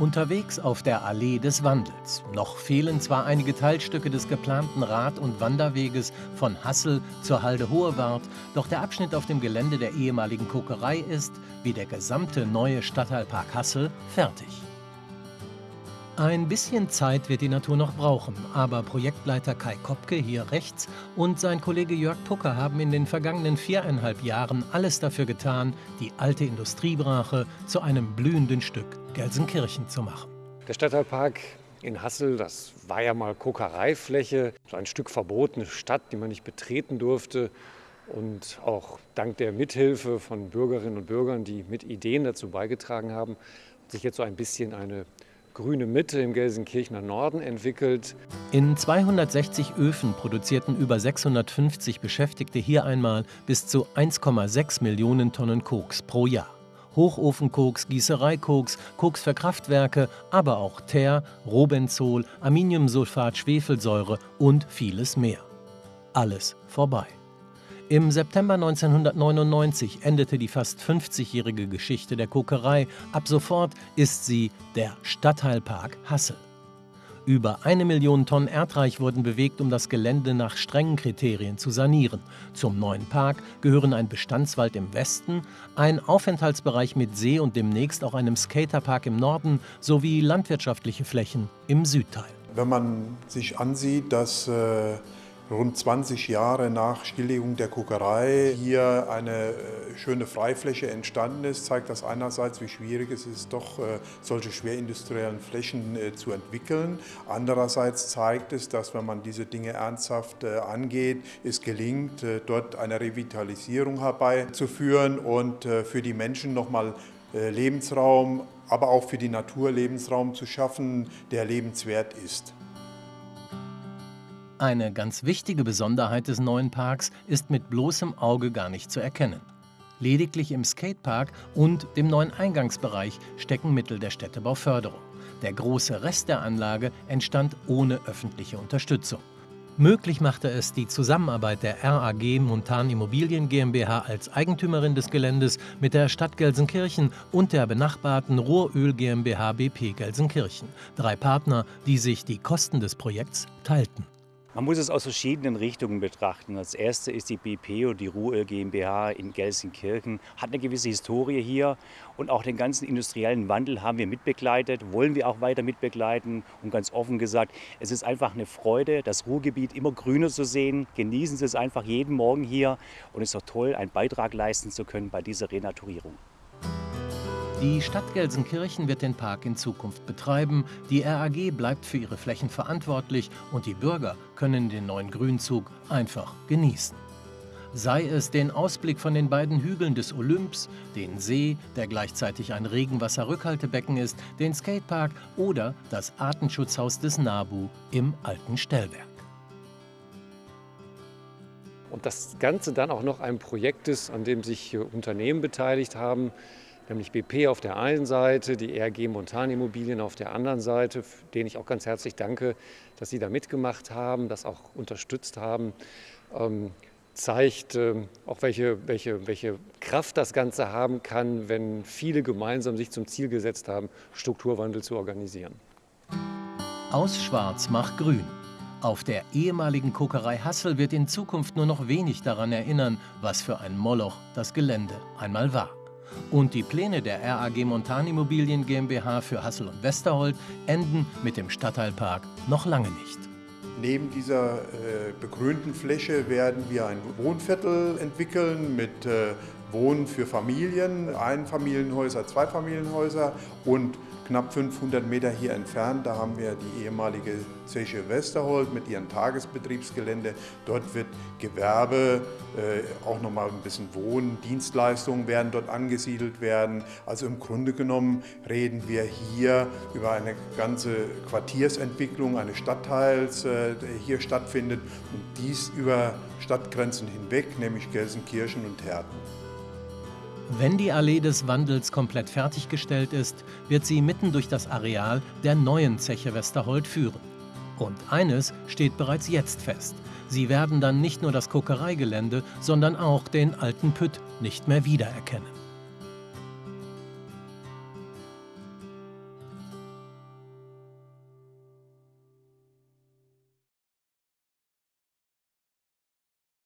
Unterwegs auf der Allee des Wandels. Noch fehlen zwar einige Teilstücke des geplanten Rad- und Wanderweges von Hassel zur Halde Hohewart, doch der Abschnitt auf dem Gelände der ehemaligen Kokerei ist, wie der gesamte neue Stadtteilpark Hassel, fertig. Ein bisschen Zeit wird die Natur noch brauchen, aber Projektleiter Kai Kopke hier rechts und sein Kollege Jörg Pucker haben in den vergangenen viereinhalb Jahren alles dafür getan, die alte Industriebrache zu einem blühenden Stück Gelsenkirchen zu machen. Der Stadtteilpark in Hassel, das war ja mal Kokereifläche, so ein Stück verbotene Stadt, die man nicht betreten durfte. Und auch dank der Mithilfe von Bürgerinnen und Bürgern, die mit Ideen dazu beigetragen haben, hat sich jetzt so ein bisschen eine grüne Mitte im Gelsenkirchener Norden entwickelt. In 260 Öfen produzierten über 650 Beschäftigte hier einmal bis zu 1,6 Millionen Tonnen Koks pro Jahr. Hochofenkoks, Gießereikoks, Koks für Kraftwerke, aber auch Teer, Robenzol, Aminiumsulfat, Schwefelsäure und vieles mehr. Alles vorbei. Im September 1999 endete die fast 50-jährige Geschichte der Kokerei. Ab sofort ist sie der Stadtteilpark Hassel. Über eine Million Tonnen Erdreich wurden bewegt, um das Gelände nach strengen Kriterien zu sanieren. Zum neuen Park gehören ein Bestandswald im Westen, ein Aufenthaltsbereich mit See und demnächst auch einem Skaterpark im Norden sowie landwirtschaftliche Flächen im Südteil. Wenn man sich ansieht, dass äh rund 20 Jahre nach Stilllegung der Kokerei hier eine äh, schöne Freifläche entstanden ist, zeigt das einerseits, wie schwierig es ist, doch äh, solche schwerindustriellen Flächen äh, zu entwickeln. Andererseits zeigt es, dass wenn man diese Dinge ernsthaft angeht, es gelingt, dort eine Revitalisierung herbeizuführen und für die Menschen nochmal Lebensraum, aber auch für die Natur Lebensraum zu schaffen, der lebenswert ist. Eine ganz wichtige Besonderheit des neuen Parks ist mit bloßem Auge gar nicht zu erkennen. Lediglich im Skatepark und dem neuen Eingangsbereich stecken Mittel der Städtebauförderung. Der große Rest der Anlage entstand ohne öffentliche Unterstützung. Möglich machte es die Zusammenarbeit der RAG Montan Immobilien GmbH als Eigentümerin des Geländes mit der Stadt Gelsenkirchen und der benachbarten Rohröl GmbH BP Gelsenkirchen. Drei Partner, die sich die Kosten des Projekts teilten. Man muss es aus verschiedenen Richtungen betrachten. Als erste ist die BP und die Ruhe GmbH in Gelsenkirchen, hat eine gewisse Historie hier und auch den ganzen industriellen Wandel haben wir mitbegleitet, wollen wir auch weiter mitbegleiten und ganz offen gesagt, es ist einfach eine Freude, das Ruhrgebiet immer grüner zu sehen. Genießen Sie es einfach jeden Morgen hier und es ist doch toll, einen Beitrag leisten zu können bei dieser Renaturierung. Die Stadt Gelsenkirchen wird den Park in Zukunft betreiben, die RAG bleibt für ihre Flächen verantwortlich und die Bürger können den neuen Grünzug einfach genießen. Sei es den Ausblick von den beiden Hügeln des Olymps, den See, der gleichzeitig ein Regenwasserrückhaltebecken ist, den Skatepark oder das Artenschutzhaus des NABU im alten Stellwerk. Und das Ganze dann auch noch ein Projekt ist, an dem sich Unternehmen beteiligt haben, nämlich BP auf der einen Seite, die RG Montan Immobilien auf der anderen Seite, denen ich auch ganz herzlich danke, dass sie da mitgemacht haben, das auch unterstützt haben. Ähm, zeigt äh, auch, welche, welche, welche Kraft das Ganze haben kann, wenn viele gemeinsam sich zum Ziel gesetzt haben, Strukturwandel zu organisieren. Aus Schwarz macht Grün. Auf der ehemaligen Kokerei Hassel wird in Zukunft nur noch wenig daran erinnern, was für ein Moloch das Gelände einmal war. Und die Pläne der RAG Montanimmobilien GmbH für Hassel und Westerhold enden mit dem Stadtteilpark noch lange nicht. Neben dieser äh, begrünten Fläche werden wir ein Wohnviertel entwickeln mit äh, Wohnen für Familien, Einfamilienhäuser, Zweifamilienhäuser und knapp 500 Meter hier entfernt, da haben wir die ehemalige Zeche Westerhold mit ihrem Tagesbetriebsgelände. Dort wird Gewerbe, äh, auch nochmal ein bisschen Wohnen, Dienstleistungen werden dort angesiedelt werden. Also im Grunde genommen reden wir hier über eine ganze Quartiersentwicklung eines Stadtteils, äh, der hier stattfindet und dies über Stadtgrenzen hinweg, nämlich Gelsenkirchen und Herten. Wenn die Allee des Wandels komplett fertiggestellt ist, wird sie mitten durch das Areal der neuen Zeche Westerhold führen. Und eines steht bereits jetzt fest. Sie werden dann nicht nur das Kokereigelände, sondern auch den alten Pütt nicht mehr wiedererkennen.